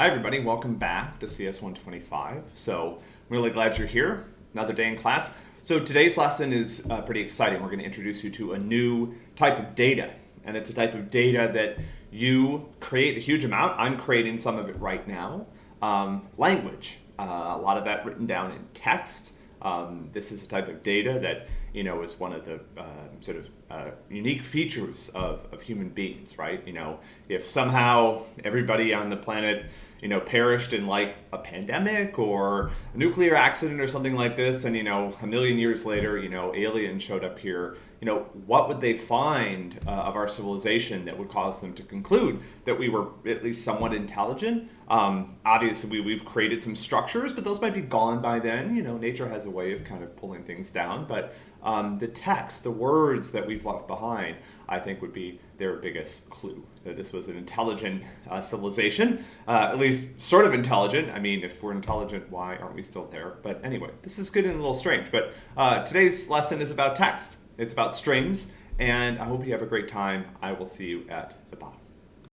Hi everybody, welcome back to CS 125. So I'm really glad you're here, another day in class. So today's lesson is uh, pretty exciting. We're going to introduce you to a new type of data. And it's a type of data that you create a huge amount. I'm creating some of it right now. Um, language, uh, a lot of that written down in text. Um, this is a type of data that you know is one of the uh, sort of uh, unique features of, of human beings, right? You know, if somehow everybody on the planet you know perished in like a pandemic or a nuclear accident or something like this, and you know a million years later, you know aliens showed up here, you know what would they find uh, of our civilization that would cause them to conclude that we were at least somewhat intelligent? Um, obviously, we, we've created some structures, but those might be gone by then. You know, nature has a way of kind of pulling things down. But um, the text, the words that we've left behind, I think would be their biggest clue that this was an intelligent uh, civilization, uh, at least sort of intelligent. I mean, if we're intelligent, why aren't we still there? But anyway, this is good and a little strange. But uh, today's lesson is about text. It's about strings, and I hope you have a great time. I will see you at the bottom.